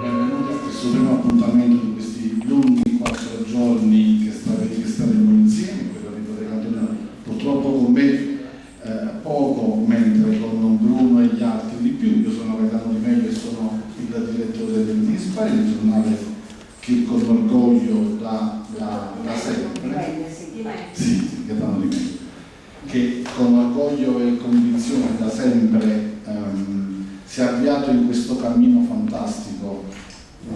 benvenuti a questo primo appuntamento di questi lunghi quattro giorni che state, che insieme, quello di Potecatina purtroppo con me eh, poco, mentre con Bruno e gli altri di più, io sono Gaetano Di Mello e sono il direttore del Dispari, il giornale che si è avviato in questo cammino fantastico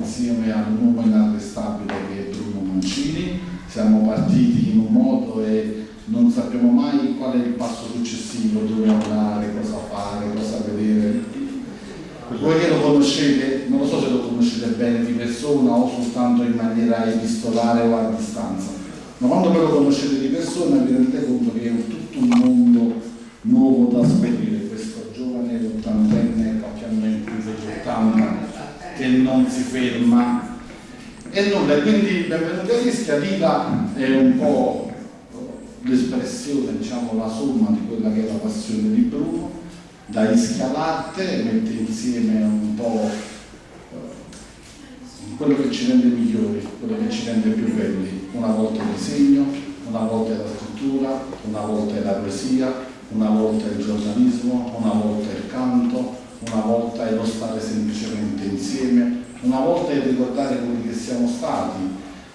insieme al nuovo inarrestabile che è Bruno Mancini. Siamo partiti in un modo e non sappiamo mai qual è il passo successivo, dove andare, cosa fare, cosa vedere. Voi che lo conoscete, non lo so se lo conoscete bene di persona o soltanto in maniera epistolare o a distanza, ma quando poi lo conoscete di persona vi rendete conto che è tutto un mondo nuovo da scoprire, questo giovane ottantenne, qualche anno in più degli 80, che non si ferma. E nulla, quindi benvenuti a Rischia, Lila è un po' l'espressione, diciamo, la somma di quella che è la passione di Bruno, da Ischia Latte, mette insieme un po' eh, quello che ci rende migliori, quello che ci rende più belli. Una volta il disegno, una volta la scrittura, una volta la poesia, una volta il giornalismo, una volta il canto, una volta lo stare semplicemente insieme, una volta è ricordare quelli che siamo stati,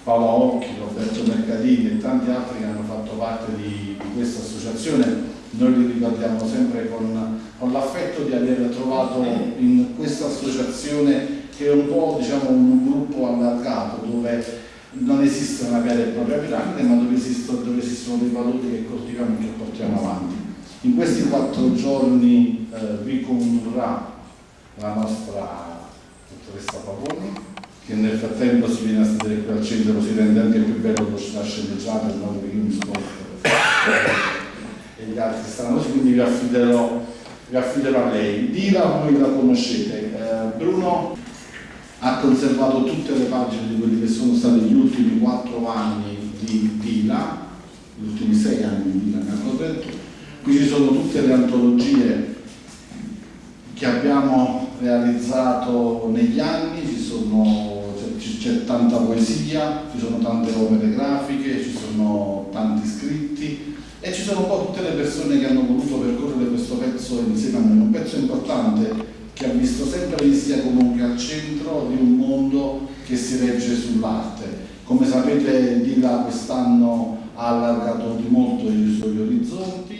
Paola Occhi, Roberto Mercadini e tanti altri che hanno fatto parte di, di questa associazione, noi li ricordiamo sempre con, con l'affetto di aver trovato in questa associazione che è un po' diciamo, un gruppo allargato dove non esiste una vera e propria piramide ma dove esistono, dove esistono dei valori che coltiviamo e che portiamo avanti. In questi quattro giorni eh, vi condurrà la nostra dottoressa Pavoni, che nel frattempo si viene a sedere qui al centro, si rende anche più bello lo sceneggiato, il modo che io mi scopro e gli altri stanno così, quindi vi affiderò, vi affiderò a lei. Dila voi la conoscete, eh, Bruno ha conservato tutte le pagine di quelli che sono stati gli ultimi quattro anni di Dila, gli ultimi sei anni di Dila, mi hanno detto, Qui ci sono tutte le antologie che abbiamo realizzato negli anni, c'è tanta poesia, ci sono tante opere grafiche, ci sono tanti scritti e ci sono un po' tutte le persone che hanno voluto percorrere questo pezzo insieme a noi, un pezzo importante che ha visto sempre l'Istia comunque al centro di un mondo che si regge sull'arte. Come sapete Dila quest'anno ha allargato di molto i suoi orizzonti,